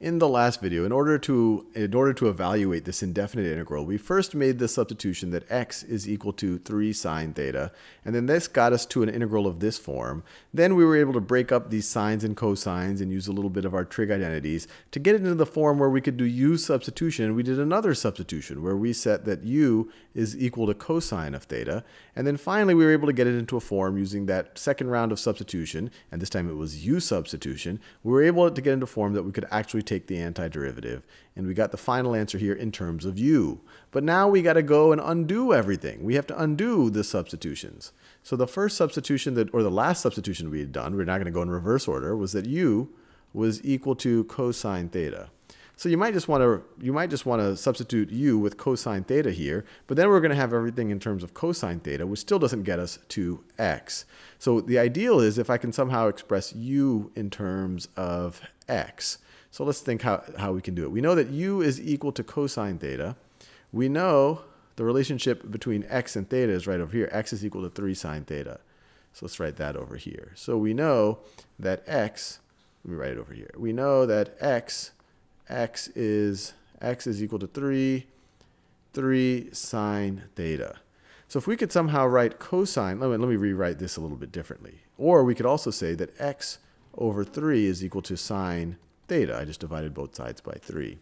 In the last video, in order to in order to evaluate this indefinite integral, we first made the substitution that x is equal to 3 sine theta, and then this got us to an integral of this form. Then we were able to break up these sines and cosines and use a little bit of our trig identities to get it into the form where we could do u substitution. We did another substitution where we set that u is equal to cosine of theta, and then finally we were able to get it into a form using that second round of substitution, and this time it was u substitution. We were able to get into a form that we could actually take the antiderivative. And we got the final answer here in terms of u. But now we got to go and undo everything. We have to undo the substitutions. So the first substitution that, or the last substitution we had done, we're not going to go in reverse order, was that u was equal to cosine theta. So you might just want to you might just want to substitute u with cosine theta here, but then we're going to have everything in terms of cosine theta, which still doesn't get us to x. So the ideal is if I can somehow express u in terms of x. So let's think how, how we can do it. We know that u is equal to cosine theta. We know the relationship between x and theta is right over here. x is equal to 3 sine theta. So let's write that over here. So we know that x, let me write it over here. We know that x, x is, x is equal to 3, 3 sine theta. So if we could somehow write cosine, let me, let me rewrite this a little bit differently. Or we could also say that x over 3 is equal to sine theta. I just divided both sides by 3.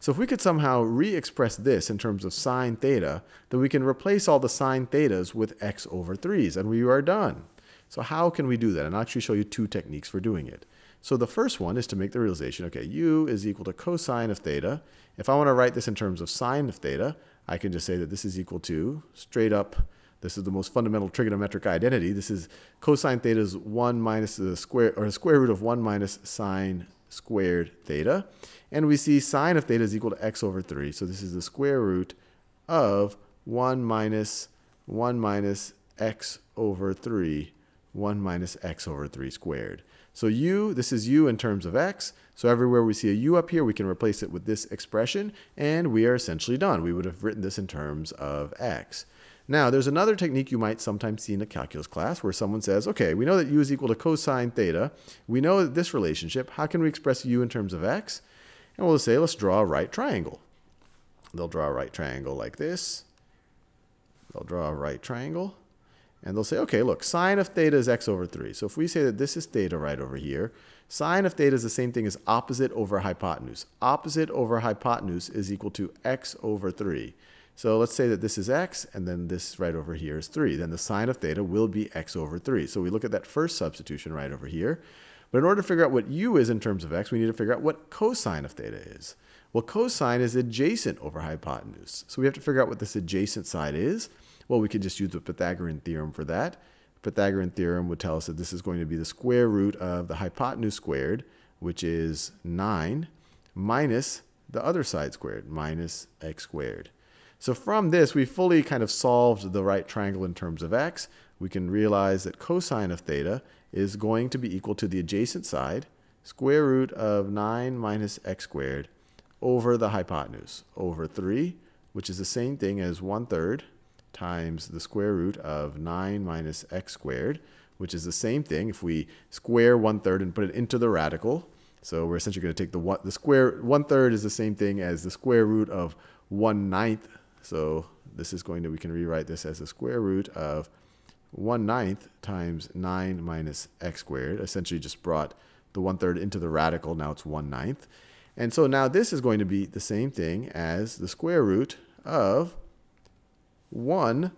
So if we could somehow re-express this in terms of sine theta, then we can replace all the sine thetas with x over 3's, and we are done. So how can we do that? And I'll actually show you two techniques for doing it. So the first one is to make the realization, okay, u is equal to cosine of theta. If I want to write this in terms of sine of theta, I can just say that this is equal to, straight up, this is the most fundamental trigonometric identity. This is cosine theta is 1 minus the square, or the square root of 1 minus sine squared theta. And we see sine of theta is equal to x over 3. So this is the square root of 1 minus 1 minus x over 3, 1 minus x over 3 squared. So u, this is u in terms of x. So everywhere we see a u up here, we can replace it with this expression, and we are essentially done. We would have written this in terms of x. Now, there's another technique you might sometimes see in a calculus class where someone says, okay, we know that u is equal to cosine theta. We know this relationship. How can we express u in terms of x? And we'll say, let's draw a right triangle. They'll draw a right triangle like this. They'll draw a right triangle. And they'll say, okay, look, sine of theta is x over 3. So if we say that this is theta right over here, sine of theta is the same thing as opposite over hypotenuse. Opposite over hypotenuse is equal to x over 3. So let's say that this is x, and then this right over here is 3. Then the sine of theta will be x over 3. So we look at that first substitution right over here. But in order to figure out what u is in terms of x, we need to figure out what cosine of theta is. Well, cosine is adjacent over hypotenuse. So we have to figure out what this adjacent side is. Well, we could just use the Pythagorean theorem for that. Pythagorean theorem would tell us that this is going to be the square root of the hypotenuse squared, which is 9, minus the other side squared, minus x squared. So from this, we fully kind of solved the right triangle in terms of x. We can realize that cosine of theta is going to be equal to the adjacent side, square root of 9 minus x squared, over the hypotenuse, over 3, which is the same thing as 1 third times the square root of 9 minus x squared, which is the same thing if we square 1 third and put it into the radical. So we're essentially going to take the, one, the square, 1 third is the same thing as the square root of 1 ninth so this is going to, we can rewrite this as the square root of 1 ninth times 9 minus x squared. Essentially just brought the 1 third into the radical. Now it's 1 ninth. And so now this is going to be the same thing as the square root of 1,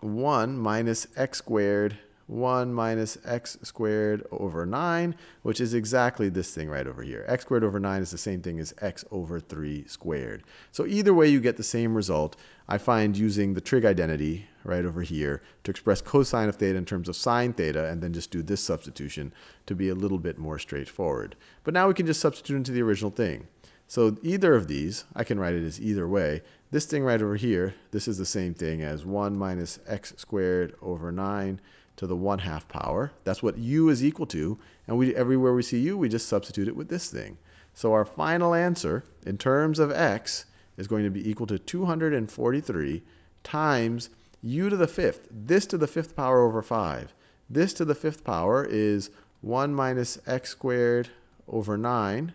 1 minus x squared 1 minus x squared over 9, which is exactly this thing right over here. x squared over 9 is the same thing as x over 3 squared. So either way you get the same result. I find using the trig identity right over here to express cosine of theta in terms of sine theta and then just do this substitution to be a little bit more straightforward. But now we can just substitute into the original thing. So either of these, I can write it as either way. This thing right over here, this is the same thing as 1 minus x squared over 9 to the 1 half power. That's what u is equal to. And we everywhere we see u, we just substitute it with this thing. So our final answer in terms of x is going to be equal to 243 times u to the fifth. This to the fifth power over 5. This to the fifth power is 1 minus x squared over 9 it,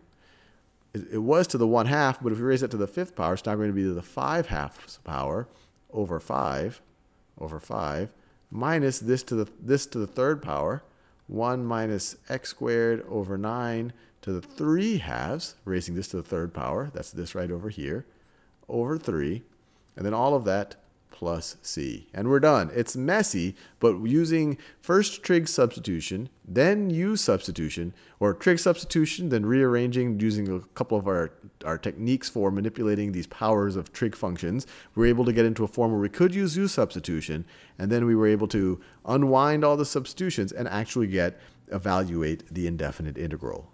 it was to the 1 half, but if we raise that to the fifth power, it's now going to be to the 5 halves power over 5 over 5 minus this to the this to the third power 1 minus x squared over 9 to the 3 halves, raising this to the third power, that's this right over here, over 3, and then all of that plus c. And we're done. It's messy, but using first trig substitution, then u substitution, or trig substitution, then rearranging using a couple of our, our techniques for manipulating these powers of trig functions, we were able to get into a form where we could use u substitution, and then we were able to unwind all the substitutions and actually get evaluate the indefinite integral.